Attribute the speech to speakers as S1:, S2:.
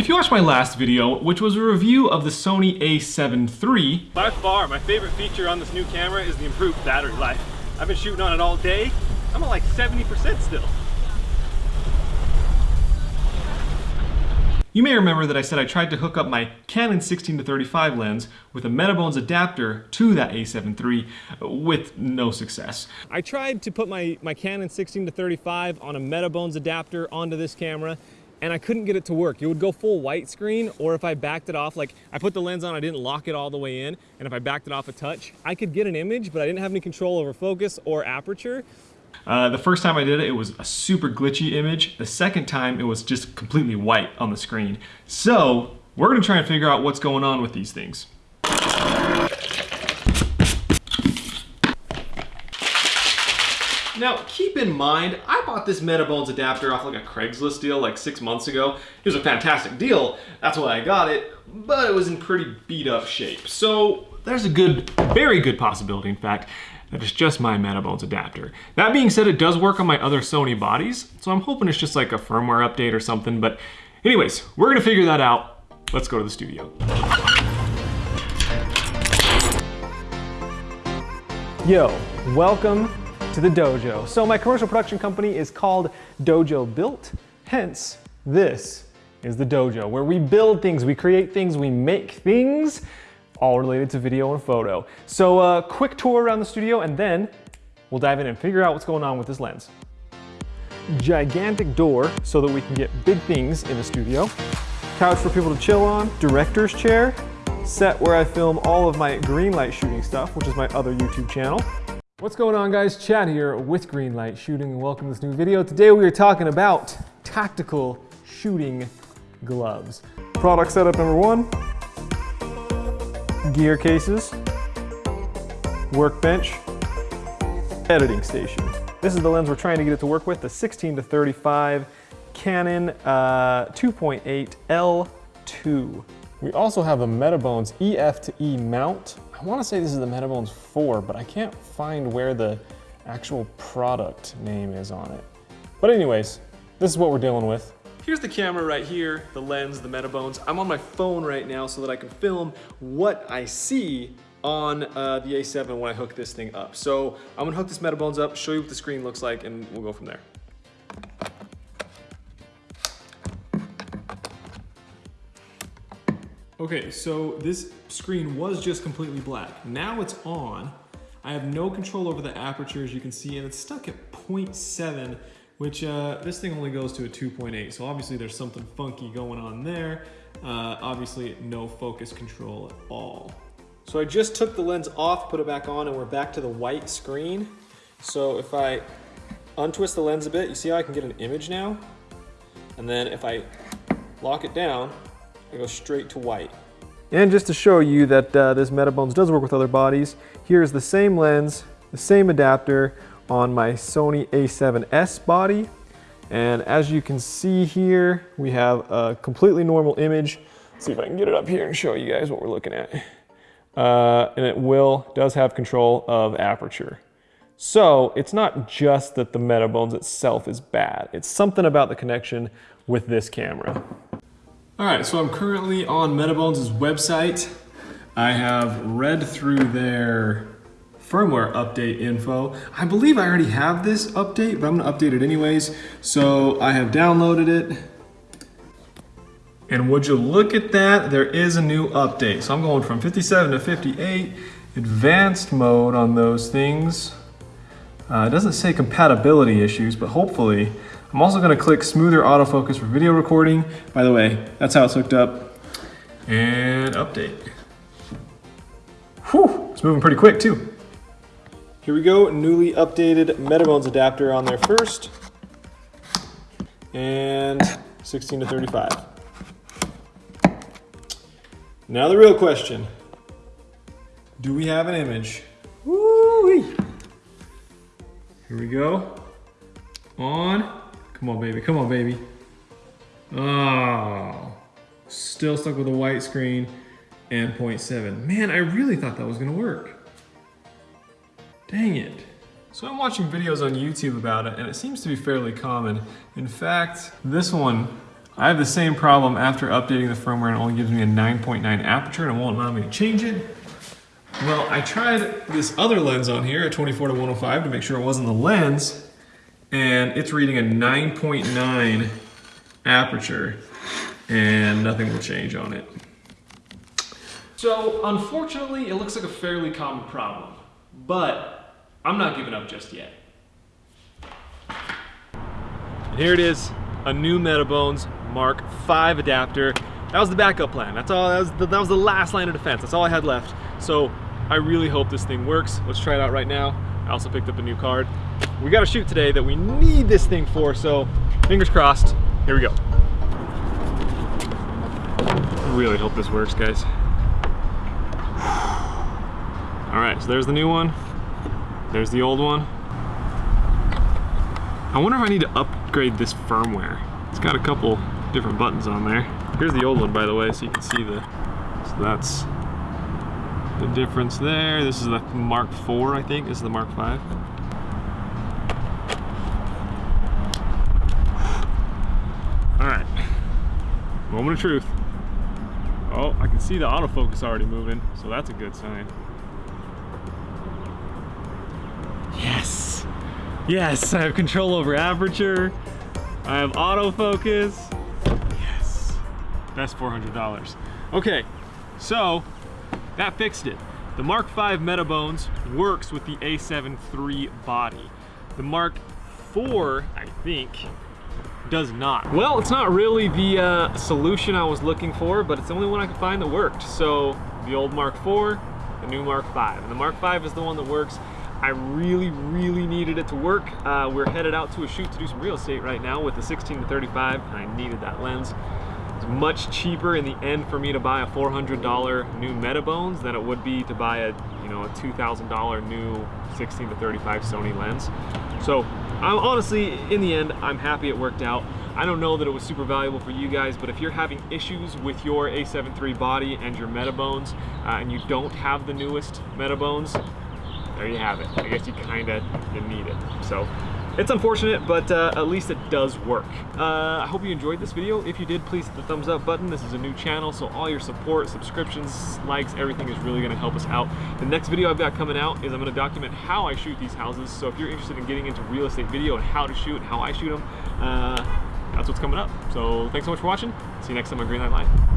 S1: If you watched my last video, which was a review of the Sony a7 III,
S2: by far my favorite feature on this new camera is the improved battery life. I've been shooting on it all day. I'm at like 70% still.
S1: You may remember that I said I tried to hook up my Canon 16-35 lens with a Metabones adapter to that a7 III with no success.
S2: I tried to put my, my Canon 16-35 on a Metabones adapter onto this camera and I couldn't get it to work. It would go full white screen, or if I backed it off, like I put the lens on, I didn't lock it all the way in, and if I backed it off a touch, I could get an image, but I didn't have any control over focus or aperture.
S1: Uh, the first time I did it, it was a super glitchy image. The second time, it was just completely white on the screen. So, we're gonna try and figure out what's going on with these things. Now, keep in mind, I bought this Metabones adapter off like a Craigslist deal like six months ago. It was a fantastic deal, that's why I got it, but it was in pretty beat up shape. So there's a good, very good possibility, in fact, that it's just my Metabones adapter. That being said, it does work on my other Sony bodies, so I'm hoping it's just like a firmware update or something, but anyways, we're gonna figure that out. Let's go to the studio.
S2: Yo, welcome to the dojo. So my commercial production company is called Dojo Built, hence this is the dojo, where we build things, we create things, we make things, all related to video and photo. So a uh, quick tour around the studio and then we'll dive in and figure out what's going on with this lens. Gigantic door so that we can get big things in the studio. Couch for people to chill on, director's chair, set where I film all of my green light shooting stuff, which is my other YouTube channel. What's going on guys? Chad here with Greenlight Shooting and welcome to this new video. Today we are talking about tactical shooting gloves. Product setup number one, gear cases, workbench, editing station. This is the lens we're trying to get it to work with, the 16 to 35 Canon uh, 2.8 L2. We also have a Metabones EF to E mount I wanna say this is the Metabones 4, but I can't find where the actual product name is on it. But anyways, this is what we're dealing with.
S1: Here's the camera right here, the lens, the Metabones. I'm on my phone right now so that I can film what I see on uh, the A7 when I hook this thing up. So I'm gonna hook this Metabones up, show you what the screen looks like, and we'll go from there. Okay, so this screen was just completely black. Now it's on. I have no control over the aperture as you can see and it's stuck at 0.7 which uh, this thing only goes to a 2.8 so obviously there's something funky going on there. Uh, obviously no focus control at all. So I just took the lens off, put it back on and we're back to the white screen. So if I untwist the lens a bit, you see how I can get an image now? And then if I lock it down, I goes straight to white. And just to show you that uh, this Metabones does work with other bodies, here's the same lens, the same adapter on my Sony a7S body. And as you can see here, we have a completely normal image. Let's see if I can get it up here and show you guys what we're looking at. Uh, and it will, does have control of aperture. So it's not just that the Metabones itself is bad. It's something about the connection with this camera. All right, so I'm currently on Metabones' website. I have read through their firmware update info. I believe I already have this update, but I'm gonna update it anyways. So I have downloaded it. And would you look at that, there is a new update. So I'm going from 57 to 58, advanced mode on those things. Uh, it doesn't say compatibility issues, but hopefully I'm also gonna click smoother autofocus for video recording. By the way, that's how it's hooked up. And update. Whew, it's moving pretty quick too. Here we go, newly updated Metabones adapter on there first. And 16 to 35. Now the real question. Do we have an image? Here we go. On. Come on, baby. Come on, baby. Oh, still stuck with a white screen and 0.7. Man, I really thought that was gonna work. Dang it. So I'm watching videos on YouTube about it and it seems to be fairly common. In fact, this one I have the same problem after updating the firmware and it only gives me a 9.9 aperture and it won't allow me to change it. Well, I tried this other lens on here, a 24 to 105, to make sure it wasn't the lens, and it's reading a 9.9 aperture, and nothing will change on it. So, unfortunately, it looks like a fairly common problem, but I'm not giving up just yet. Here it is, a new Metabones Mark V adapter. That was the backup plan. That's all. That was the, that was the last line of defense. That's all I had left. So I really hope this thing works. Let's try it out right now. I also picked up a new card. We got a shoot today that we need this thing for. So fingers crossed. Here we go. Really hope this works, guys. All right, so there's the new one. There's the old one. I wonder if I need to upgrade this firmware. It's got a couple different buttons on there. Here's the old one, by the way, so you can see the, so that's the difference there. This is the Mark IV, I think. This is the Mark V. All right, moment of truth. Oh, I can see the autofocus already moving, so that's a good sign. Yes, yes, I have control over aperture. I have autofocus. Yes, that's $400. Okay, so that fixed it. The Mark V Metabones works with the A7 III body. The Mark IV, I think, does not. Well, it's not really the uh, solution I was looking for, but it's the only one I could find that worked. So the old Mark IV, the new Mark V. And the Mark V is the one that works. I really, really needed it to work. Uh, we're headed out to a shoot to do some real estate right now with the 16 to 35, and I needed that lens. It's much cheaper in the end for me to buy a $400 new Metabones than it would be to buy a, you know, a $2,000 new 16 to 35 Sony lens. So I'm honestly, in the end, I'm happy it worked out. I don't know that it was super valuable for you guys, but if you're having issues with your A7 III body and your Metabones, uh, and you don't have the newest Metabones, there you have it. I guess you kind of you need it. So it's unfortunate, but uh, at least it does work. Uh, I hope you enjoyed this video. If you did, please hit the thumbs up button. This is a new channel, so all your support, subscriptions, likes, everything is really gonna help us out. The next video I've got coming out is I'm gonna document how I shoot these houses. So if you're interested in getting into real estate video and how to shoot and how I shoot them, uh, that's what's coming up. So thanks so much for watching. See you next time on Greenlight Live.